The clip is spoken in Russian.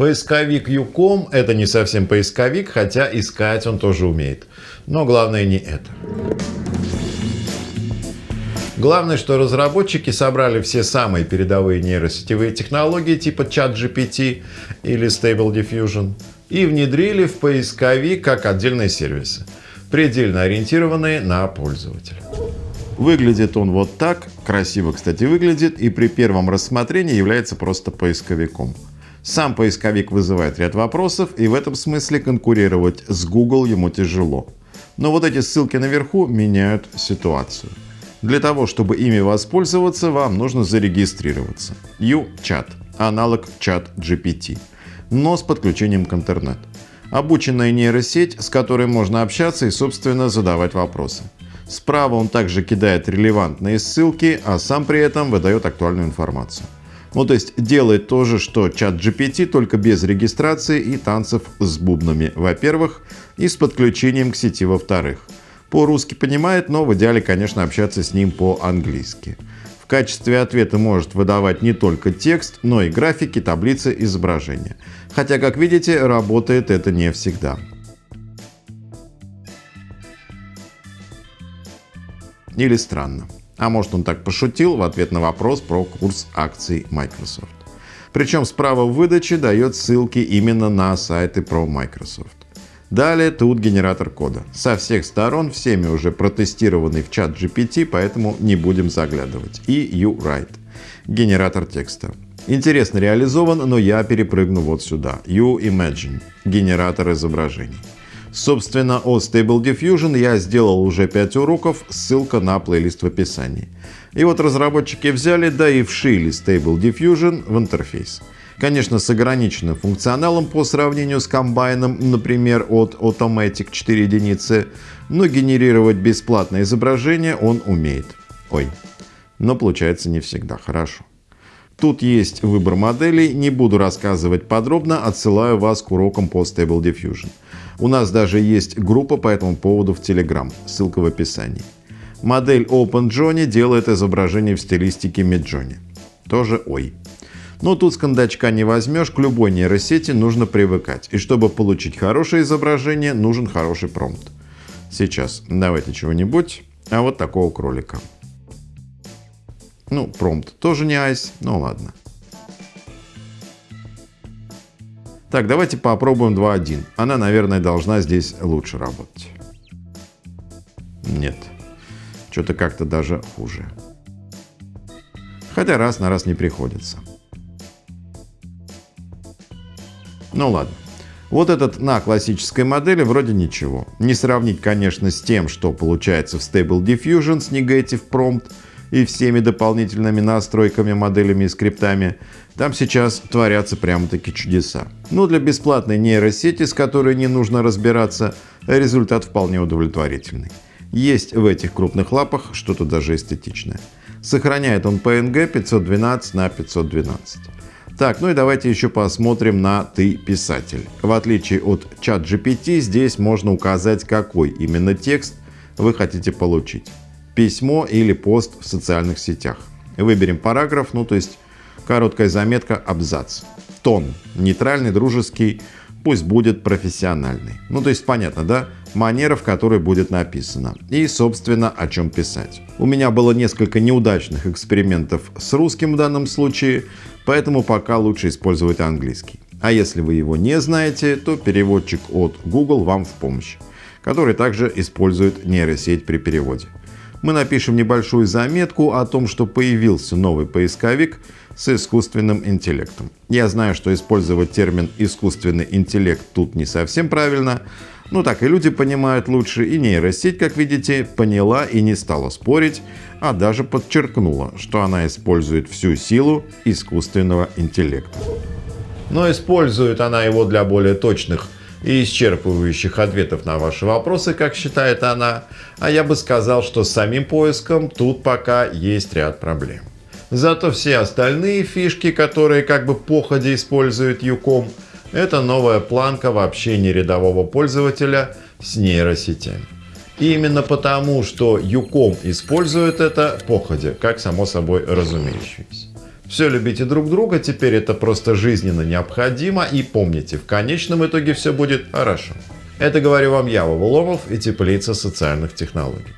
Поисковик Юком — это не совсем поисковик, хотя искать он тоже умеет. Но главное не это. Главное, что разработчики собрали все самые передовые нейросетевые технологии типа ChatGPT или Stable Diffusion и внедрили в поисковик как отдельные сервисы, предельно ориентированные на пользователя. Выглядит он вот так, красиво, кстати, выглядит, и при первом рассмотрении является просто поисковиком. Сам поисковик вызывает ряд вопросов, и в этом смысле конкурировать с Google ему тяжело. Но вот эти ссылки наверху меняют ситуацию. Для того, чтобы ими воспользоваться, вам нужно зарегистрироваться. UChat – аналог чат GPT, но с подключением к интернету. Обученная нейросеть, с которой можно общаться и, собственно, задавать вопросы. Справа он также кидает релевантные ссылки, а сам при этом выдает актуальную информацию. Ну то есть делает то же, что чат GPT, только без регистрации и танцев с бубнами, во-первых, и с подключением к сети, во-вторых. По-русски понимает, но в идеале, конечно, общаться с ним по-английски. В качестве ответа может выдавать не только текст, но и графики, таблицы, изображения. Хотя, как видите, работает это не всегда. Или странно. А может он так пошутил в ответ на вопрос про курс акций Microsoft. Причем справа в выдаче дает ссылки именно на сайты про Microsoft. Далее тут генератор кода. Со всех сторон, всеми уже протестированный в чат GPT, поэтому не будем заглядывать. И UWrite. Генератор текста. Интересно реализован, но я перепрыгну вот сюда. UImagine. Генератор изображений. Собственно, о Stable Diffusion я сделал уже 5 уроков, ссылка на плейлист в описании. И вот разработчики взяли, да и вшили Stable Diffusion в интерфейс. Конечно, с ограниченным функционалом по сравнению с комбайном, например, от Automatic 4 единицы, но генерировать бесплатное изображение он умеет. Ой, но получается не всегда хорошо. Тут есть выбор моделей, не буду рассказывать подробно, отсылаю вас к урокам по Stable Diffusion. У нас даже есть группа по этому поводу в Telegram, ссылка в описании. Модель OpenJohnny делает изображение в стилистике Midjourney. Тоже ой. Но тут с кондачка не возьмешь, к любой нейросети нужно привыкать. И чтобы получить хорошее изображение, нужен хороший промпт. Сейчас давайте чего-нибудь, а вот такого кролика. Ну, промпт тоже не айс, ну ладно. Так, давайте попробуем 2.1. Она, наверное, должна здесь лучше работать. Нет, что-то как-то даже хуже. Хотя раз на раз не приходится. Ну ладно. Вот этот на классической модели вроде ничего. Не сравнить, конечно, с тем, что получается в Stable Diffusion с Negative Prompt и всеми дополнительными настройками, моделями и скриптами. Там сейчас творятся прямо-таки чудеса. Но для бесплатной нейросети, с которой не нужно разбираться, результат вполне удовлетворительный. Есть в этих крупных лапах что-то даже эстетичное. Сохраняет он PNG 512 на 512. Так, ну и давайте еще посмотрим на «ты писатель». В отличие от чат GPT, здесь можно указать, какой именно текст вы хотите получить. Письмо или пост в социальных сетях. Выберем параграф, ну то есть короткая заметка, абзац. Тон нейтральный, дружеский, пусть будет профессиональный. Ну то есть понятно, да? манера, в которой будет написано. И, собственно, о чем писать. У меня было несколько неудачных экспериментов с русским в данном случае, поэтому пока лучше использовать английский. А если вы его не знаете, то переводчик от Google вам в помощь, который также использует нейросеть при переводе. Мы напишем небольшую заметку о том, что появился новый поисковик с искусственным интеллектом. Я знаю, что использовать термин «искусственный интеллект» тут не совсем правильно, ну так и люди понимают лучше, и нейросеть, как видите, поняла и не стала спорить, а даже подчеркнула, что она использует всю силу искусственного интеллекта. Но использует она его для более точных и исчерпывающих ответов на ваши вопросы, как считает она, а я бы сказал, что с самим поиском тут пока есть ряд проблем. Зато все остальные фишки, которые как бы походе использует Юком, это новая планка в общении рядового пользователя с нейросетями. И именно потому, что Юком использует это походе, как само собой разумеющееся. Все любите друг друга, теперь это просто жизненно необходимо. И помните, в конечном итоге все будет хорошо. Это говорю вам я, Вова Ломов и Теплица социальных технологий.